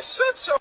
said so.